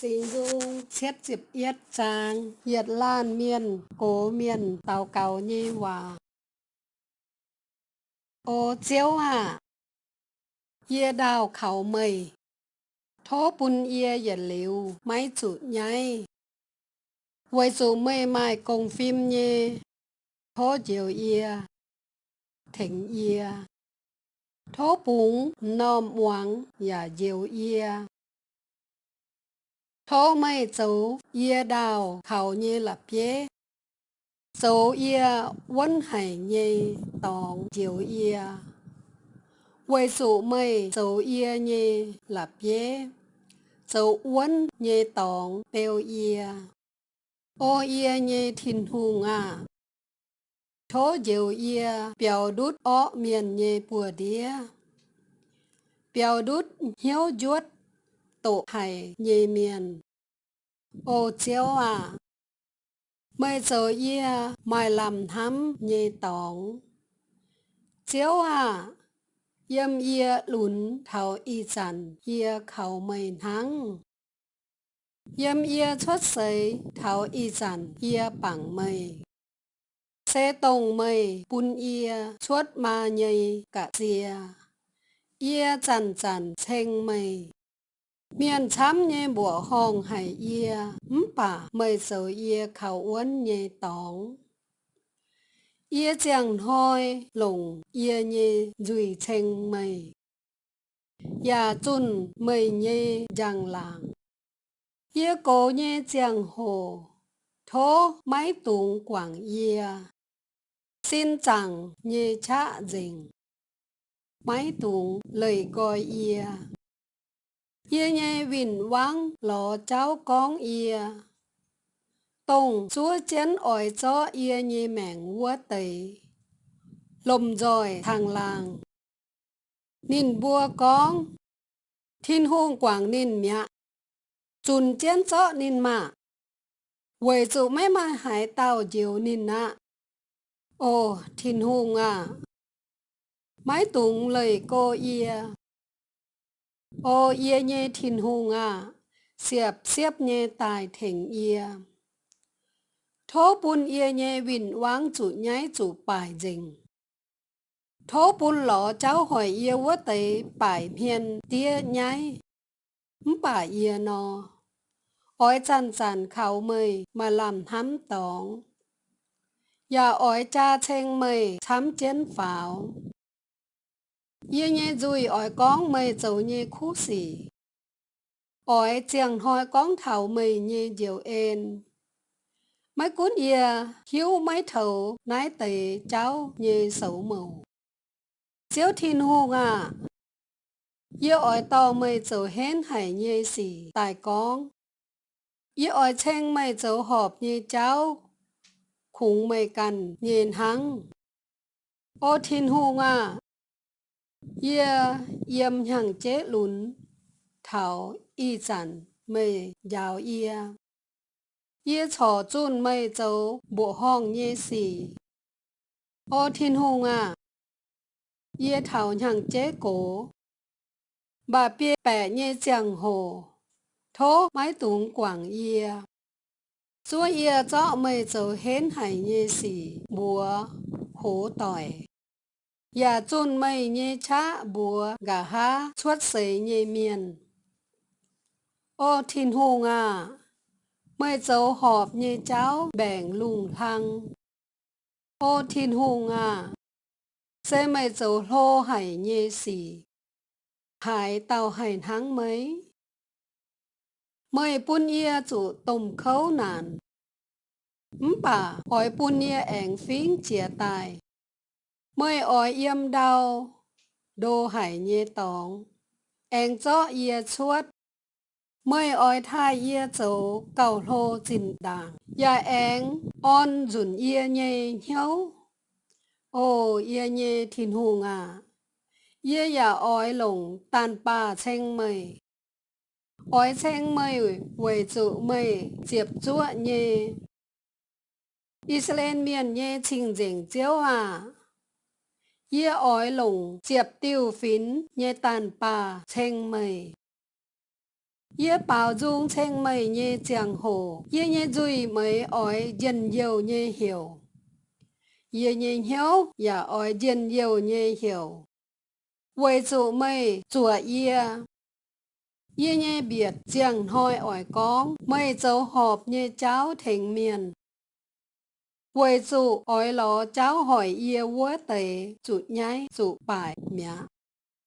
Sinh dung xét dịp yết trang, hiệt lan miền cố miền tàu cầu nhi hòa. Ô chiếu hạ yê đào khảo mây, thố bùn yê yết liu, máy chủ nháy Với dù mê mai công phim nhê, thố diệu yê, thỉnh yê. Thố bún nôm hoàng, và diệu yê thô mây dấu yê đào khảo như lập yê dấu yê quân hải nhê, tòng diệu yê Quay dụ mây dấu yê nhê lập yê dấu quân nhê, tòng bèo yê ô yê nhê thìn hùng à. Thô diệu yê biểu đút ọ miền nhê bùa đĩa. Biểu đút hiếu chuốt tổ hải nhì miền ô chiếu à mây giờ ia mày làm thắm nhì tổng. chiếu à yêm ia lún thảo y chẳng ia khẩu mây thắng Yêm ia xuất sấy thảo y chẳng ia bằng mây. xe tổng mây, bún ia xuất ma nhây cả dìa. ia chẳng chẳng chênh mây miền chăm nhé bộ hồng hải ia bà mời sầu yê khảo uốn nhé tóng yê chẳng hoi lùng yê nhé dùi chênh mây. Yà chun mây nhé giang làng. Yê cố nhé chẳng hồ thố mái tùng quảng yê. Xin chẳng nhé chạ dình mái tùng lời gọi yê. Yê nhê vinh vang lò cháu con yê. Tông chúa chén ỏi cho yê nhê mẹng vua tầy. Lùm rồi thằng làng. Nín bua con. Thiên hôn quảng nín mẹ. Chùn chén cho nín mạ. Quầy chủ mấy mà hải tàu diều nín nạ. Ồ, thiên hôn à. Mái tụng lời cô yê ô ye nhê thìn hùng à xếp xếp nhê tài thỉnh yê. Thố bún ye nhê vịn vang chủ nhái chủ bài dình. Thố bún lọ cháu hỏi yê wo tế bài miền tia nhái. Bà yê nò. ỏi chăn chăn khảo mời mà làm thắm tóng và dạ ỏi cha chênh mời chám chén pháo như nhé dùi ỏi con mày dấu nhé khu xỉ. Ỏi chẳng hỏi con thảo mày nhé diệu ên. mấy cuốn yà, hiếu mấy thầu nái tẩy cháu nhé xấu màu. Chiếu thiên hùng à như ỏi tàu mày dấu hén hải nhé xỉ tài con. Như ỏi chênh mày dấu họp nhé cháu khủng mày cằn nhìn hăng ô thiên hùng à ye yếm hàng chế lún thảo y chẳng mây giáo ye ye chò chun mây châu bộ hong ye xì ô thiên hùng à ye thảo hàng chế cổ bà bia bẻ ye chẳng hồ thố mái tung quảng ye chúa ye cho mây châu hến hải ye xì bùa, hố tỏi. Dạ chôn mây nhé cha bùa gà ha xuất sấy nhé miền. Ô thiên hùng à, mây dấu họp nhé cháu bẻng lùng thăng. Ô thiên hùng à, xe mây dấu lô hải nhé xỉ. Hải tàu hải tháng mấy. Mây bún ia chủ tôm khấu nàn. Mbà, hỏi bún ia ảnh phính chia tài mới ỏi yếm đau, đô hải nhẹ tòng. Anh cho yê chuốt. Mới ỏi thai yê dấu cầu lô trình đảng. Dạ ya anh on dùn yê nhẹ nhau ô yê nhẹ thìn hùng à yê dạ ya ỏi lồng tàn bà chênh mây. Ỏi chênh mây quầy trụ mây diệp chúa nhẹ. Israel miền nhẹ trình dình chiếu à Yê ỏi lủng, chiệp tiêu phín nhê tàn bà chênh mây Yê bảo dung chênh mây nhê chàng hồ, yê nhê duy mấy ói dân yêu nhê hiểu. Yê nhê hiếu, Yà ói dân yêu nhê hiểu. Vì chủ mây, chùa yê. Yê nhê biệt chàng hoi ói con, mây dấu họp nhê cháu thành miền. Vì dụ ói ló cháu hỏi yê vua tế, dụ nhái dụ bài mẹ.